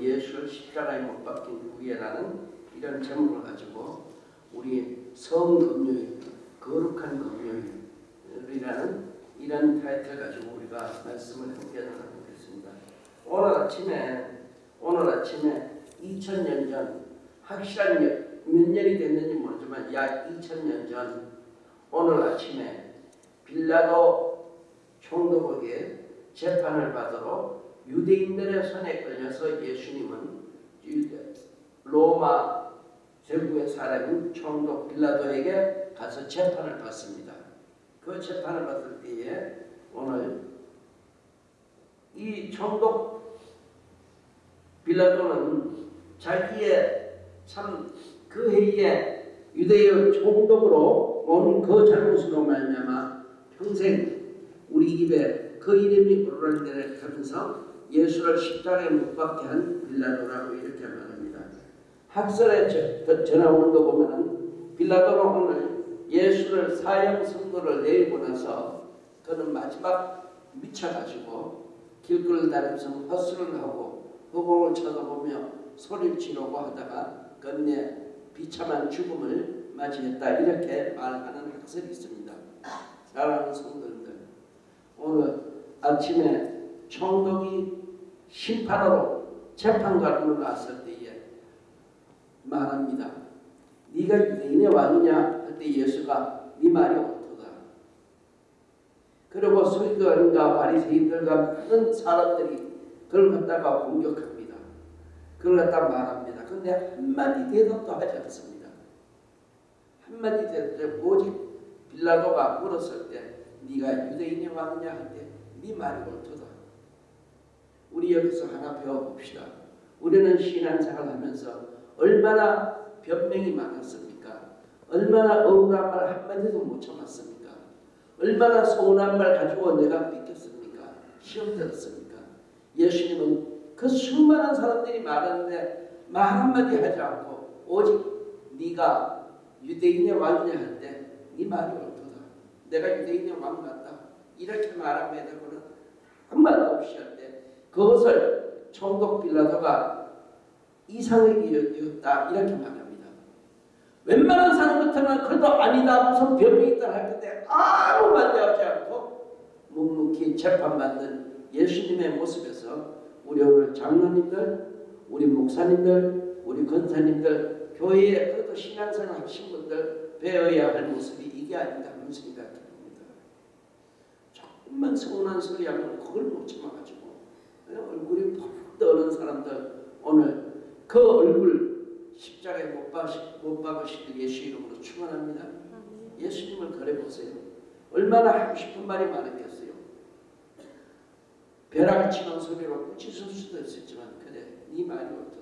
예수를 십자가에 못 박힌 후에라는 이런 제목을 가지고 우리 성금요일, 거룩한 금요일이라는 이런 타이틀 가지고 우리가 말씀을 함께 나누겠습니다. 오늘 아침에 오늘 아침에 2000년 전 확실한 몇 년이 됐는지 모르지만 약 2000년 전 오늘 아침에 빌라도 총독에게 재판을 받으러 유대인들의 손에 걸려서 예수님은 로마 제국의 사람인 총독 빌라도에게 가서 재판을 받습니다. 그 재판을 받을 때에 오늘 이 총독 빌라도는 자기의 참그 해에 유대의 총독으로 온 그 잘못으로 말미암아 평생 우리 입에 그 이름이 오르락내락 하면서 예수를 십자가에 못 박게 한 빌라도라고 이렇게 말합니다. 학설에 전해오는 거 보면은 빌라도는 오늘 예수를 사형 선고를 내리고 나서 그는 마지막 미쳐가지고 길거리를 다니면서 헛술을 하고 허공을 쳐다보며 소리를 지르고 하다가 끝내 비참한 죽음을 맞이했다 이렇게 말하는 학설이 있습니다. 사랑하는 성도들 오늘 아침에 총독이 심판으로 재판관으로 나섰을 때에 말합니다. 네가 유대인의 왕이냐 할때 예수가 네 말이 옳도다. 그리고 서기관과 바리새인들과 많은 사람들이 그걸 갖다가 공격합니다. 그걸 갖다 말합니다. 근데 한마디 대답도 하지 않습니다. 한마디 대답 오직 빌라도가 물었을 때 네가 유대인의 왕이냐 할 때 네 말이 옳도다. 우리 여기서 하나 배워봅시다. 우리는 신앙생활 하면서 얼마나 변명이 많았습니까? 얼마나 억울한 말 한마디도 못 참았습니까? 얼마나 서운한 말 가지고 내가 삐꼈습니까? 시험 들었습니까? 예수님은 그 수많은 사람들이 말하는데 말 한마디 하지 않고 오직 네가 유대인의 왕이냐 할 때 네 말이 옳도다. 내가 유대인의 왕 같다. 이렇게 말함에도는 한마디 없이 할 때 그것을 총독 빌라도가 이상하게 여겼다 이렇게 말합니다. 웬만한 사람 같으면 그래도 아니다 무슨 병이 있다 할 텐데 아무 반대하지 않고 묵묵히 재판받는 예수님의 모습에서 우리 오늘 장로님들 우리 목사님들 우리 권사님들 교회에 그래도 신앙생활 하신 분들 배워야 할 모습이 이게 아닌가 하는 생각이 듭니다. 조금만 서운한 소리 하면 그걸 못 참아가지고 푹 떠는 사람들 오늘 그 얼굴 십자가에 못, 박으시, 못 박으실 예수 이름으로 축원합니다. 예수님을 그려보세요. 얼마나 하고 싶은 말이 많았겠어요. 벼락을 치는 소리로 꾸짖을 수도 있었지만 그래 네 말이 어떠다.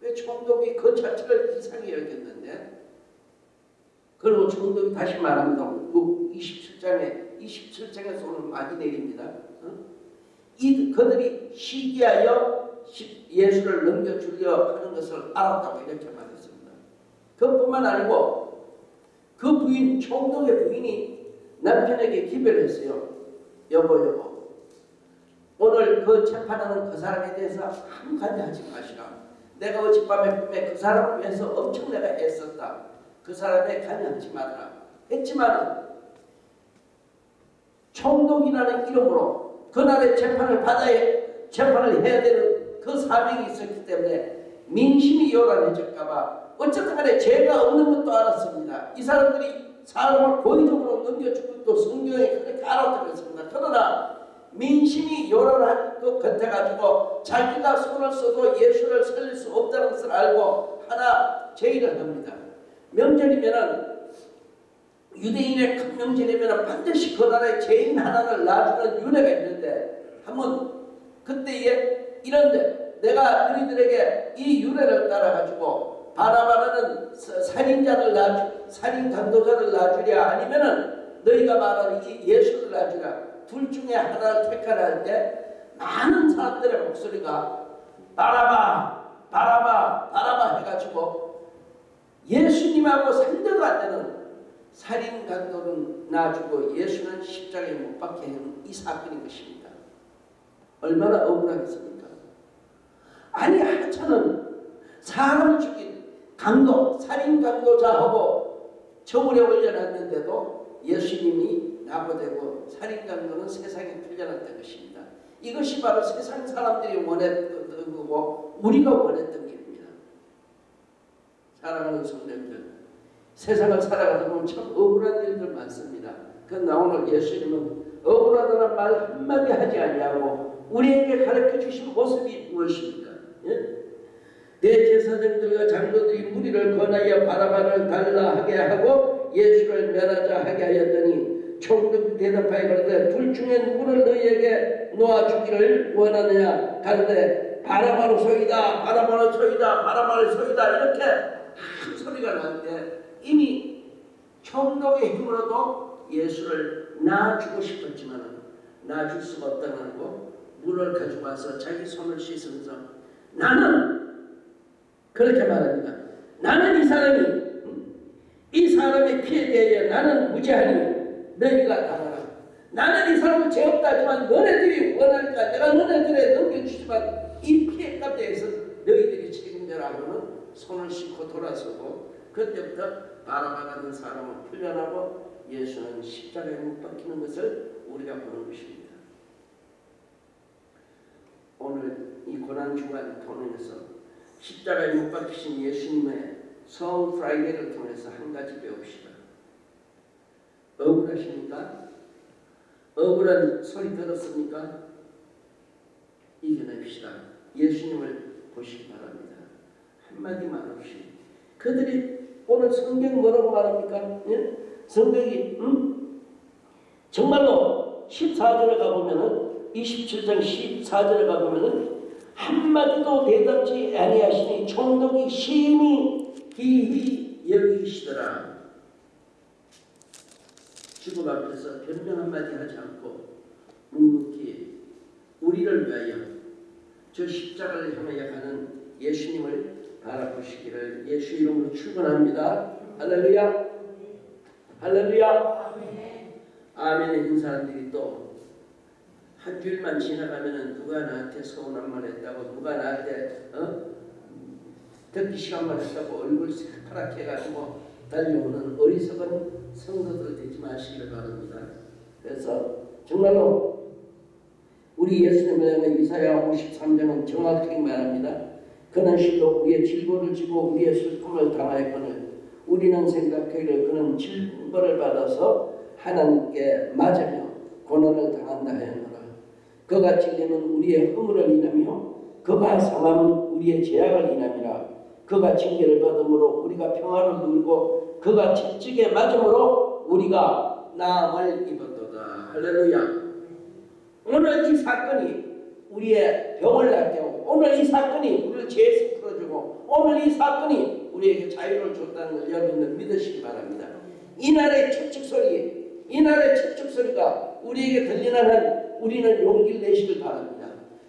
왜 총독이 그 자체를 이상히 여겼는데 그리고 총독이 다시 말합니다. 27장에 27장에서 오늘 많이 내립니다. 어? 이 그들이 시기하여 예수를 넘겨주려 하는 것을 알았다고 이렇게 말했습니다. 그뿐만 아니고 그 부인 총독의 부인이 남편에게 기별을 했어요. 여보 여보 오늘 그 재판하는 그 사람에 대해서 아무 관여하지 마시라. 내가 어젯밤에 꿈에 그 사람을 위해서 엄청 내가 애썼다. 그 사람에 관여하지 말라. 했지만 총독이라는 이름으로 그날의 재판을 받아야 재판을 해야 되는 그 사명이 있었기 때문에 민심이 요란해질까봐 어쨌든 간에 죄가 없는 것도 알았습니다. 이 사람들이 사람을 고의적으로 넘겨주고 또 성경에 그렇게 알았다고 했습니다. 그러나 민심이 요란한 것 같아가지고 자기가 손을 써도 예수를 살릴 수 없다는 것을 알고 하나 제의를 합니다. 명절이면은 유대인의 큰 명절이면 반드시 그 나라에 죄인 하나를 놔주는 윤회가 있는데 한번 그때에 이런데 내가 너희들에게 이 윤회를 따라가지고 바라바라는 살인자를 놔주 살인 강도자를 놔주랴 아니면은 너희가 말하는 이 예수를 놔주랴. 둘 중에 하나를 택하라 할 때 많은 사람들의 목소리가 바라바 바라바 바라바 해가지고 예수님하고 상대도 안 되는 살인 강도는 놔주고 예수는 십자가에 못 박게 하는 이 사건인 것입니다. 얼마나 억울하겠습니까? 사람을 죽인 강도, 살인 강도자하고 처벌에 올려놨는데도 예수님이 나고되고 살인 강도는 세상에 풀려났던 것입니다. 이것이 바로 세상 사람들이 원했던 거고 우리가 원했던 길입니다. 사랑하는 성도들 세상을 살아가다 보면 참 억울한 일들 많습니다. 그러나 오늘 예수님은 억울하다는 말 한마디 하지 아니하고 우리에게 가르쳐 주신 모습이 무엇입니까? 예? 대제사장들과 장로들이 무리를 권하여 바라바를 달라 하게 하고 예수를 멸하자 하게 하였더니 총독 대답하여 그러되 둘 중에 누구를 너희에게 놓아주기를 원하느냐 가는데 바라바로 소이다 바라바로 소이다 바라바로 소이다 이렇게 큰 소리가 나는데 이미 총독의 힘으로도 예수를 놔주고 싶었지만 놔줄 수가 없다는 거 물을 가지고 와서 자기 손을 씻으면서 나는 그렇게 말합니다. 나는 이 사람이 이 사람의 피에 대하여 나는 무죄하니 너희가 당하라. 나는 이 사람을 죄 없다지만 너네들이 원하니까 내가 너네들에 넘겨주지만 이 피해값에 대해서 너희들이 책임져라 하고는 손을 씻고 돌아서고 그때부터 바라바라는 사람은 풀려나고 예수는 십자가에 못 박히는 것을 우리가 보는 것입니다. 오늘 이 고난 주간 통해서 십자가에 못 박히신 예수님의 성 Friday를 통해서 한 가지 배웁시다. 억울하십니까? 억울한 소리 들었습니까? 이겨냅시다. 예수님을 보시기 바랍니다. 한마디 말 없이 그들이 오늘 성경 뭐라고 말합니까? 예? 성경이 음? 정말로 14절에 가보면은 27장 14절에 가보면은 한마디도 대답지 아니하시니 총독이 심히 기히 여기시더라. 죽음 앞에서 변명 한마디 하지 않고 묵묵히 우리를 위하여 저 십자가를 향하여 가는 예수님을 바라보시기를 예수 이름으로 축원합니다. 할렐루야. 할렐루야. 아멘의 인 사람들이 또 한 주일만 지나가면은 누가 나한테 서운한 말 했다고 누가 나한테 어? 듣기 시간만 했다고 얼굴 새파랗게 해가지고 달려오는 어리석은 성도들 되지 마시기를 바랍니다. 그래서 정말로 우리 예수님을 향해 이사야 53장은 정확하게 말합니다. 그는 실로 우리의 질고를 지고 우리의 슬픔을 당하였거늘 우리는 생각하기를 그는 질벌을 받아서 하나님께 맞으며 고난을 당한다 하였노라. 그가 찔림은 우리의 허물을 인하며 그가 상함은 우리의 죄악을 인함이라. 그가 징계를 받음으로 우리가 평화를 누리고 그가 채찍에 맞음으로 우리가 나음을 입었도다. 할렐루야. 오늘 이 사건이 우리의 병을 낫게 오늘 이 사건이 우리를 죄에서 풀어주고 오늘 이 사건이 우리에게 자유를 줬다는 걸 여러분들 믿으시기 바랍니다. 이날의 채찍 소리, 이날의 채찍 소리가 우리에게 들리는 한 우리는 용기를 내시길 바랍니다.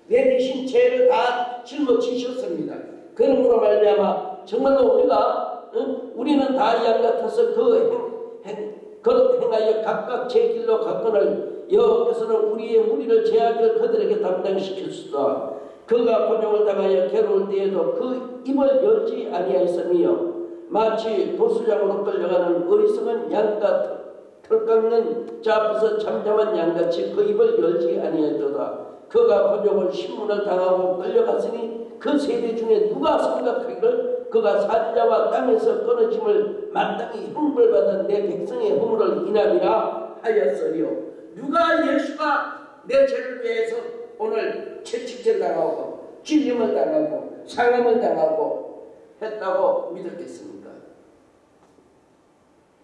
내 대신 죄를 다 짊어지셨습니다. 그러므로 말미암아 정말로 우리가 응? 우리는 다 양 같아서 그 행, 행, 그릇 행하여 각각 제 길로 갔거늘 여호께서는 우리의 무리를 제하기를 그들에게 담당시켰수다. 그가 고용을 당하여 괴로울 때에도 그 입을 열지 아니하였으며 마치 도수장으로 끌려가는 어리석은 양과 털 깎는 자 앞에서 잠잠한 양같이 그 입을 열지 아니하였도다. 그가 고용을 신문을 당하고 끌려갔으니 그 세대 중에 누가 생각하기를 그가 산자와 땅에서 끊어짐을 마땅히 형벌받은 내 백성의 허물을 인함이라 하였으리요. 누가 예수가 내 죄를 위해서 오늘 채찍질 당하고 찔림을 당하고 상함을 당하고 했다고 믿었겠습니까?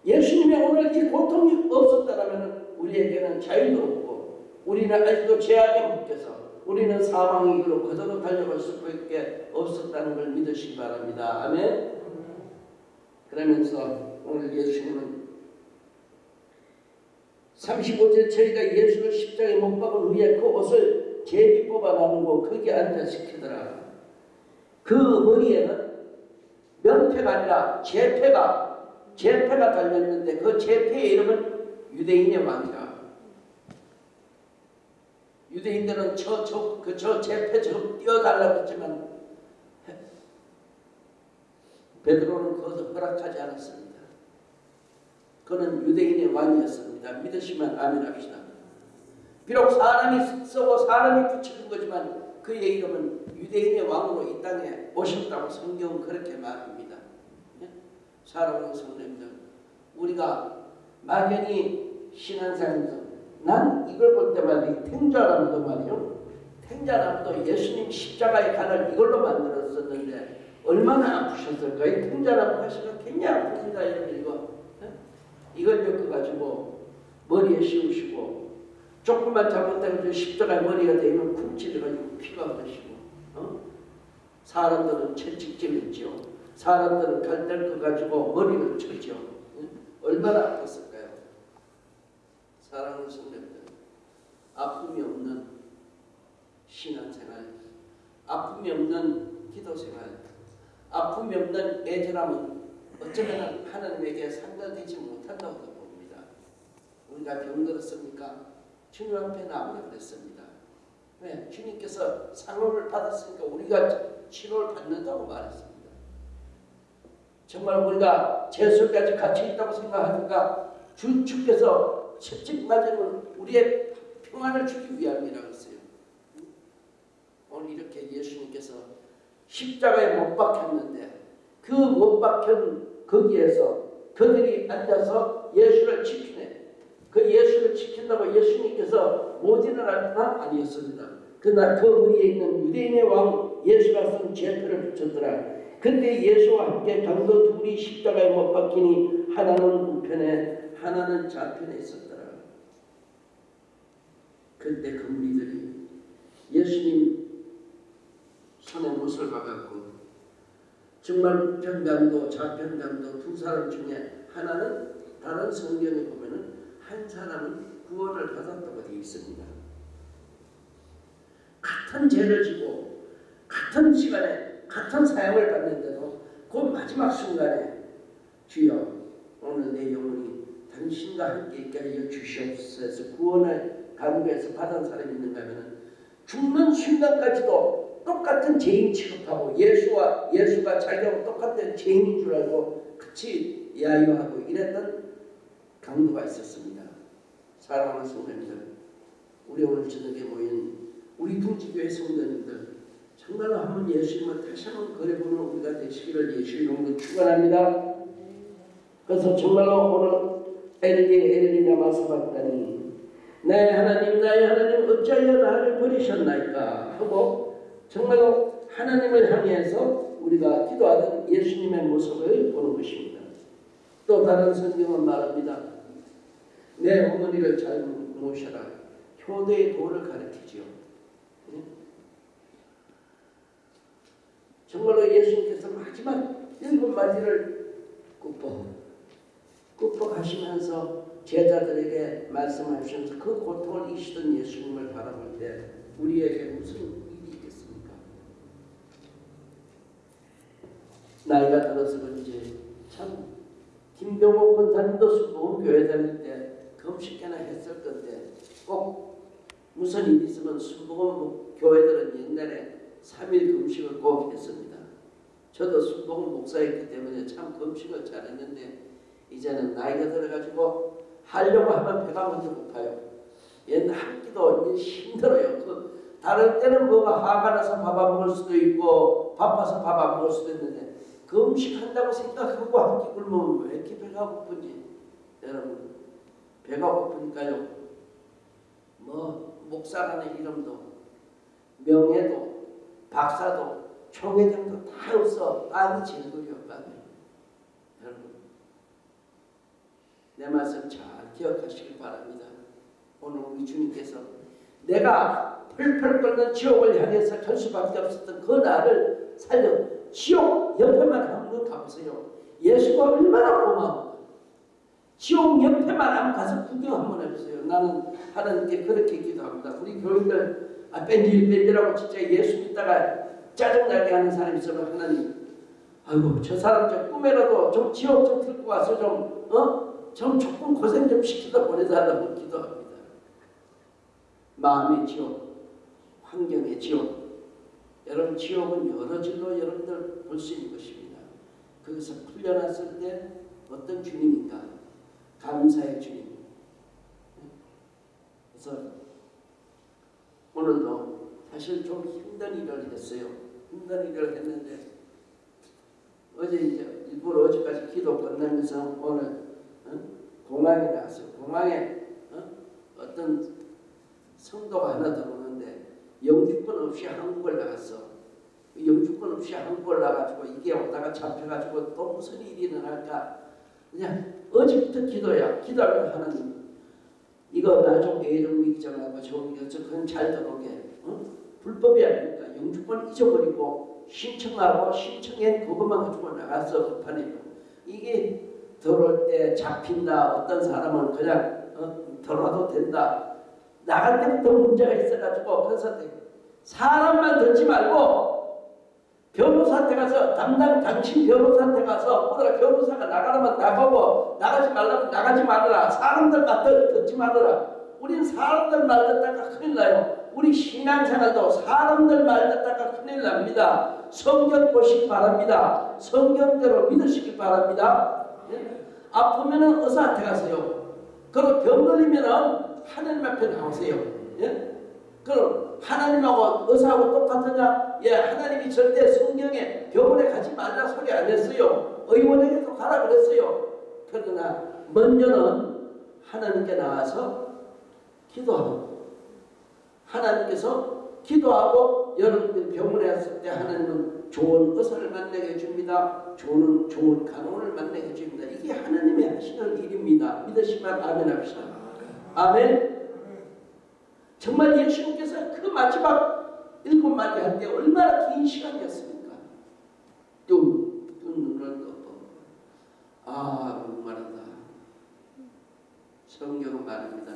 예수님이 오늘 이 고통이 없었다면 우리에게는 자유도 없고 우리는 아직도 죄악에 묶여서 우리는 사망의 길로 그대로 달려갈 수밖에 없었다는 걸 믿으시기 바랍니다. 아멘. 그러면서 오늘 예수님은 35절 저희가 예수를 십자가에 못 박은 후에 그 옷을 제비 뽑아 나누고 거기 앉아 시키더라. 그 머리에는 명패가 아니라 제패가 제패가 달렸는데 그 제패의 이름은 유대인의 왕이라. 유대인들은 저 저 그 저 제패 저 뛰어달라고 했지만 베드로는 그것을 허락하지 않았습니다. 그는 유대인의 왕이었습니다. 믿으시면 아멘 합시다. 비록 사람이 쓰고 사람이 붙여준 거지만 그의 이름은 유대인의 왕으로 이 땅에 오셨다고 성경은 그렇게 말합니다. 예? 사랑하는 성도님들, 우리가 막연히 신앙생활에서 난 이걸 볼 때마다 이 탱자나무도 말이요. 탱자나무도 예수님 십자가의 간을 이걸로 만들었었는데 얼마나 아프셨을까요? 탱자나무 하시면 굉장히 아픕니다. 예? 이걸 엮어가지고 머리에 씌우시고 조금만 잘못되면 십자가 머리가 되면 쿵찔해가지고 피가 흐르시고 어? 사람들은 채찍질했죠. 사람들은 갈대를 가지고 머리를. 예? 얼마나 아팠을까요? 사랑하는 성도들 아픔이 없는 신앙생활 아픔이 없는 기도생활 아픔이 없는 애절함은 어쩌면 하나님에게 상달되지 못한다고 봅니다. 우리가 병들었습니까? 주님 앞에 나오라 그랬습니다. 왜? 주님께서 상을 받았으니까 우리가 치료를 받는다고 말했습니다. 정말 우리가 재수까지 같이 있다고 생각하니까 주, 주께서 채찍 맞으면 우리의 평안을 주기 위함이라고 했어요. 오늘 이렇게 예수님께서 십자가에 못 박혔는데 그 못 박힌 거기에서 그들이 앉아서 예수를 지키네. 그 예수를 지킨다고 예수님께서 못 일어날 건 아니었습니다. 그날 그 위에 있는 유대인의 왕 예수가 쓴 제표를 붙였더라. 근데 예수와 함께 강도 둘이 십자가에 못 박히니 하나는 우편에 하나는 좌편에 있었더라. 그때 그 무리들이 예수님 손에 못을 박았고 정말 우편감도 좌편감도 두 사람 중에 하나는 다른 성경에 보면은 한 사람은 구원을 받았다고 되어 있습니다. 같은 죄를 지고 같은 시간에 같은 사형을 받는데도 그 마지막 순간에 주여 오늘 내 영혼이 당신과 함께 있게 하여 주시옵소서 구원을 간구해서 받은 사람이 있는가 하면 죽는 순간까지도 똑같은 죄인 취급하고 예수와 예수가 자기하고 똑같은 죄인인 줄 알고 같이 야유하고 이랬던 강도가 있었습니다. 사랑하는 성도님들, 우리 오늘 저녁에 모인 우리 둥지교회 성도님들 정말로 한번 예수님을 다시 한번 그려보는 우리가 되시기를 예수 이름으로 축원합니다. 그래서 정말로 오늘 엘리 엘리냐 마사봤다니 나의 하나님 나의 하나님 어찌하여 나를 버리셨나이까 하고 정말로 하나님을 향해서 우리가 기도하던 예수님의 모습을 보는 것입니다. 또 다른 성경은 말합니다. 내 어머니를 잘 모셔라. 효대의 도를 가르치지요. 예? 정말로 예수님께서 마지막 일곱 마디를 굽어 가시면서 제자들에게 말씀하시면서 그 고통을 이시던 예수님을 바라볼 때 우리에게 무슨 일이 있겠습니까? 나이가 들어서 그런지 참 김경호 권사님도 수도원 교회 다닐 때 금식회나 했을 건데 꼭 무슨 일 있으면 수도원 교회들은 옛날에 3일 금식을 꼭 했습니다. 저도 수도원 목사였기 때문에 참 금식을 잘했는데 이제는 나이가 들어가지고 하려고 하면 배가 먼저 고파요. 옛날 한 끼도 힘들어요. 그 다른 때는 뭐가 화가 나서 밥 안 먹을 수도 있고 바빠서 밥 안 먹을 수도 있는데 그 음식한다고 생각하고 한 끼 굶으면 왜 이렇게 배가 고픈지 여러분 배가 고프니까요 뭐 목사라는 이름도 명예도 박사도 총회장도 다 없어 빵이 제일이요 빵이 여러분 내 말씀 잘 기억하시길 바랍니다 오늘 우리 주님께서 내가 펄펄 끓는 지옥을 향해서 갈 수밖에 없었던 그 나를 살려 지옥 옆에만 한번 가보세요. 예수가 얼마나 고마워. 지옥 옆에만 한번 가서 구경 한번 해보세요. 나는 하나님께 그렇게 기도합니다. 우리 교인들 아, 뺀질 뺀질하고 진짜 예수 믿다가 짜증나게 하는 사람이 있으면 하나님 아이고 저 사람 좀 꿈에라도 좀 지옥 좀 들고 와서 좀 어? 좀 조금 고생 좀 시키다 보내달라고 기도합니다. 마음의 지옥, 환경의 지옥, 여러분 지옥은 여러 질로 여러분들 볼 수 있는 것입니다. 거기서 풀려났을 때 어떤 주님인가? 감사의 주님. 그래서 오늘도 사실 좀 힘든 일을 했어요. 힘든 일을 했는데 어제 이제 일부러 어제까지 기도 끝나면서 오늘 어? 공항에 나왔어요. 공항에 어? 떤 성도가 하나 들어오는데 영주권 없이 한국을 나갔어. 영주권 없이 한국을 나가지고 이게 오다가 잡혀가지고 또 무슨 일이 일어날까? 그냥 어제부터 기도야. 기도하면 하나님 이거 나좀 애를 믿잖아고 좋은 게 그건 잘 들어오게. 어? 불법이 아니니까 영주권 잊어버리고 신청하고 신청한 그것만 가지고 나갔어 급하니까 이게 들어올 때 잡힌다 어떤 사람은 그냥 어, 들어와도 된다 나갈 때부터 문제가 있어가지고 그래서 사람만 듣지 말고 변호사한테 가서 담당 당신 변호사한테 가서 뭐라 변호사가 나가라면 나가고 나가지 말라면 나가지 말아라 사람들 말 듣지 말아라 우리는 사람들 말 듣다가 큰일 나요 우리 신앙생활도 사람들 말 듣다가 큰일 납니다. 성경 보시기 바랍니다. 성경대로 믿으시기 바랍니다. 예? 아프면 은 의사한테 가세요. 그리고 병 걸리면 은 하나님 앞에 나오세요. 예? 그럼 하나님하고 의사하고 똑같으냐? 예, 하나님이 절대 성경에 병원에 가지 말라 소리 안 했어요. 의원에게도 가라 그랬어요. 그러나 먼저는 하나님께 나와서 기도하고 하나님께서 기도하고 여러분들 병원에 왔을 때 하나님은 좋은 의사를 만나게 해줍니다. 좋은, 좋은 간호를 만나게 해줍니다. 이게 하나님의 하시는 일입니다. 믿으시면 아멘 합시다. 아멘. 정말 예수님께서 그 마지막 일곱 마디 할 때 얼마나 긴 시간이었습니까? 뚱, 뚱 눈을 떠 아, 목마르다. 성경은 말합니다.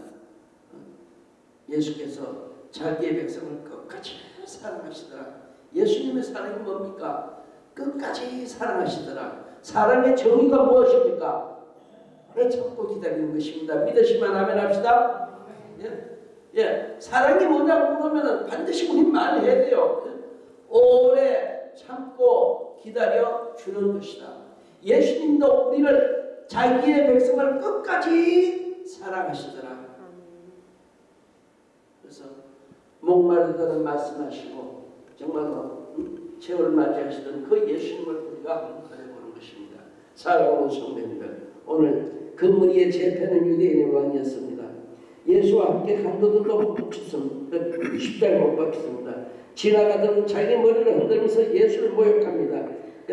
예수께서 자기의 백성을 끝까지 사랑하시더라. 예수님의 사랑이 뭡니까? 끝까지 사랑하시더라. 사랑의 정의가 무엇입니까? 오래 참고 기다리는 것입니다. 믿으시면 아멘 합시다. 예? 예. 사랑이 뭐냐고 물으면 반드시 우리 말해야 돼요. 오래 참고 기다려 주는 것이다. 예수님도 우리를 자기의 백성을 끝까지 사랑하시더라. 그래서 목마르다는 말씀하시고 정말로 최후를 맞이하시던 그 예수님을 우리가 한번해 보는 것입니다. 사랑하는 성도님들 오늘 금무리의 재패는 유대인의 왕이었습니다. 예수와 함께 강도들도 붙였습니다. 십자가에 못 박혔습니다. 지나가던 자기 머리를 흔들면서 예수를 모욕합니다.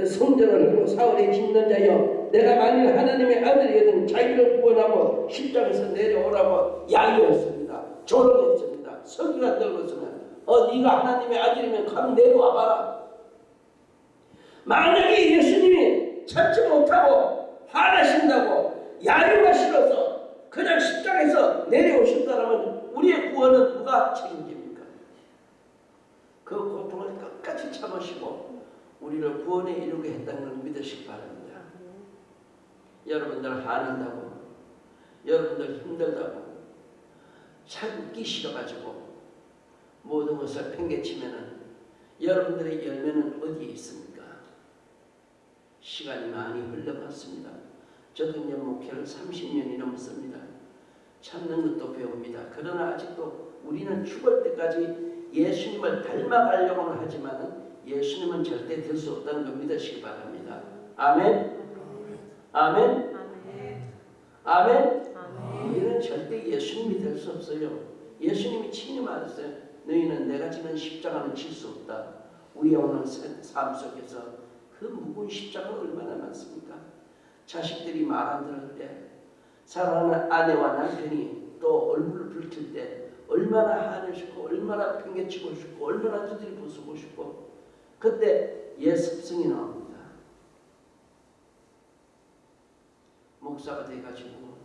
성전을 하고 사울의 짓는 자여 내가 만일 하나님의 아들이거든 자기를 구원하고 십자가에서 내려오라고 야유했습니다. 조롱했습니다. 서기가 떨어서는 어 네가 하나님의 아들이면 감 내려와봐라. 만약에 예수님이 찾지 못하고 화나신다고 야유가 싫어서 그냥 십자가에서 내려오셨다면 우리의 구원은 누가 책임집니까? 그 고통을 끝까지 참으시고 우리를 구원에 이르게 했다는 걸 믿으시기 바랍니다. 여러분들 화난다고 여러분들 힘들다고 참기 싫어가지고 모든 것을 팽개치면은 여러분들의 열매는 어디에 있습니까? 시간이 많이 흘러갔습니다. 저도 이제 목회를 30년이 넘었습니다. 참는 것도 배웁니다. 그러나 아직도 우리는 죽을 때까지 예수님을 닮아가려고는 하지만 예수님은 절대 될 수 없다는 걸 믿으시기 바랍니다. 아멘. 아멘. 아멘. 우리는 절대 예수님이 될 수 없어요. 예수님이 친히 말했어요. 너희는 내가 지는 십자가는 질수 없다. 우리의 오늘 삶 속에서 그 무거운 십자가가 얼마나 많습니까? 자식들이 말 안 들을 때, 사랑하는 아내와 남편이 또 얼굴을 붉힐 때 얼마나 화내시고 얼마나 팽개치고 싶고 얼마나 두드리 부수고 싶고 그때 옛 습성이 나옵니다. 목사가 돼가지고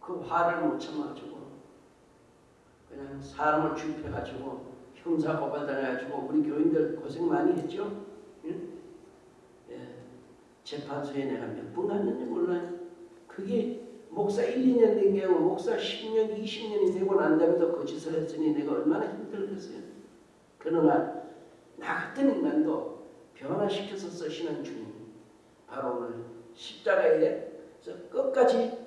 그 화를 못 참아가지고 그냥 사람을 주입해가지고 형사 고발당해가지고 우리 교인들 고생 많이 했죠. 예? 예. 재판소에 내가 몇 분 갔는지 몰라요. 그게 목사 1, 2년 된 게 아니고 목사 10년, 20년이 되고 난 다음에도 거짓을 했으니 내가 얼마나 힘들겠어요. 그러나 나 같은 인간도 변화시켜서 쓰시는 주님 바로 오늘 십자가에서 끝까지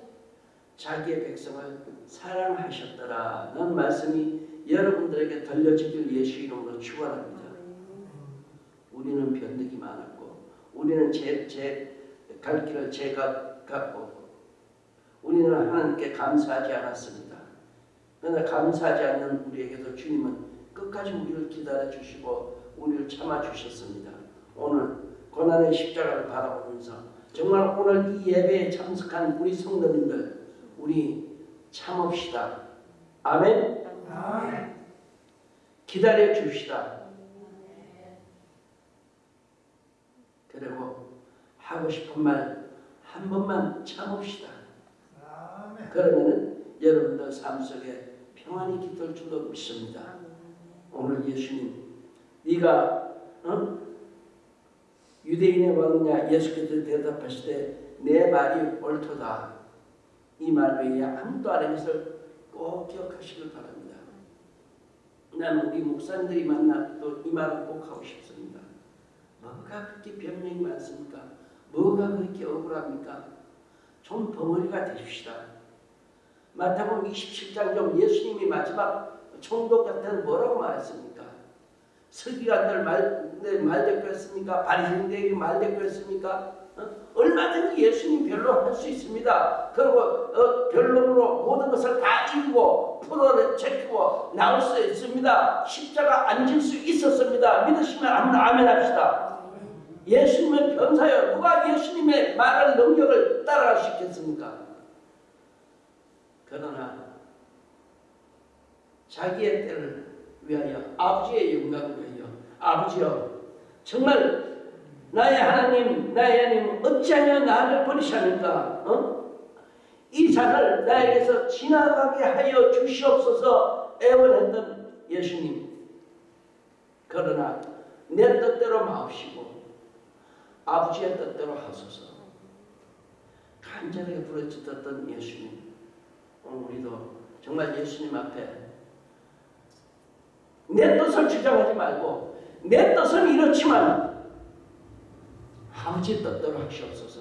자기의 백성을 사랑하셨더라는 말씀이 여러분들에게 들려지길 예수 이름으로 축원합니다. 우리는 변덕이 많았고 우리는 제, 제, 갈 길을 제가 갔고 우리는 하나님께 감사하지 않았습니다. 그러나 감사하지 않는 우리에게도 주님은 끝까지 우리를 기다려 주시고 우리를 참아 주셨습니다. 오늘 고난의 십자가를 바라보면서 정말 오늘 이 예배에 참석한 우리 성도님들 우리 참읍시다. 아멘. 기다려 줍시다. 그리고 하고 싶은 말 한 번만 참읍시다. 그러면은 여러분들 삶 속에 평안이 깃들 줄로 믿습니다. 오늘 예수님, 네가 어? 유대인의 왕이냐 예수께서 대답하실 때내 말이 옳도다. 이 말 외에 아무도 안 것을 꼭 기억하시길 바랍니다. 나는 우리 목사님들이 만나 또 이 말을 꼭 하고 싶습니다. 뭐가 그렇게 변명이 많습니까? 뭐가 그렇게 억울합니까? 좀 벙어리가 되십시다. 마태복음 27장 좀 예수님이 마지막 총독 같은 뭐라고 말했습니까? 서기관들 말, 네, 말대꾸 했습니까? 바리새인들에게 말대꾸 했습니까? 어? 얼마든지 예수님 별로 할수 있습니다. 그리고 어, 변론으로 모든 것을 다 이기고 풀어 제키고 나올 수 있습니다. 십자가 앉을 수 있었습니다. 믿으시면 아멘 합시다. 예수님은 변사여 누가 예수님의 말할 능력을 따라갈 수 있겠습니까? 그러나 자기의 때를 위하여 아버지의 영광을 위하여 아버지여 정말 나의 하나님 나의 하나님 어찌하여 나를 버리시니까 어? 이 잔을 나에게서 지나가게 하여 주시옵소서 애원했던 예수님 그러나 내 뜻대로 마옵시고 아버지의 뜻대로 하소서. 간절하게 부르짖었던 예수님 오늘 우리도 정말 예수님 앞에 내 뜻을 주장하지 말고 내 뜻은 이렇지만 아버지 뜻대로 하시옵소서.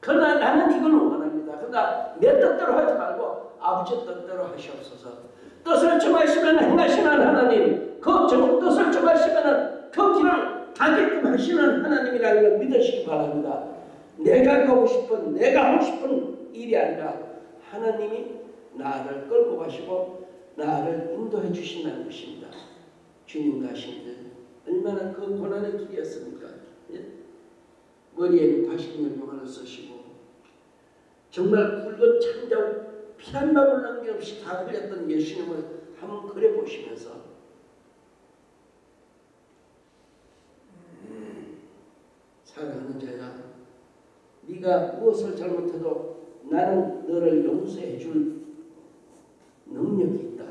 그러나 나는 이걸 원합니다. 그러나 내 뜻대로 하지 말고 아버지 뜻대로 하시옵소서. 뜻을 정하시면 행하시는 하나님 그 정, 뜻을 정하시면 그 길을 가게끔 하시는 하나님이라는 걸 믿으시기 바랍니다 내가 가고 싶은 내가 하고 싶은 일이 아니라 하나님이 나를 끌고 가시고 나를 인도해 주신다는 것입니다. 주님 가신들 얼마나 그 고난의 길이었습니까? 예? 머리에 80년 동안을 쓰시고 정말 굵은 창자고 피한 방울 남김없이 다 흘렸던 예수님을 한번 그려보시면서 사랑하는 자야 네가 무엇을 잘못해도 나는 너를 용서해 줄 능력이 있다.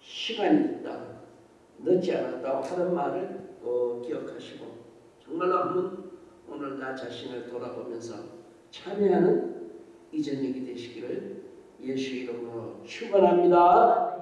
시간이 있다. 늦지 않았다 하는 말을 꼭 기억하시고 정말로 한번 오늘 나 자신을 돌아보면서 참여하는 이 저녁이 되시기를 예수 이름으로 축원합니다.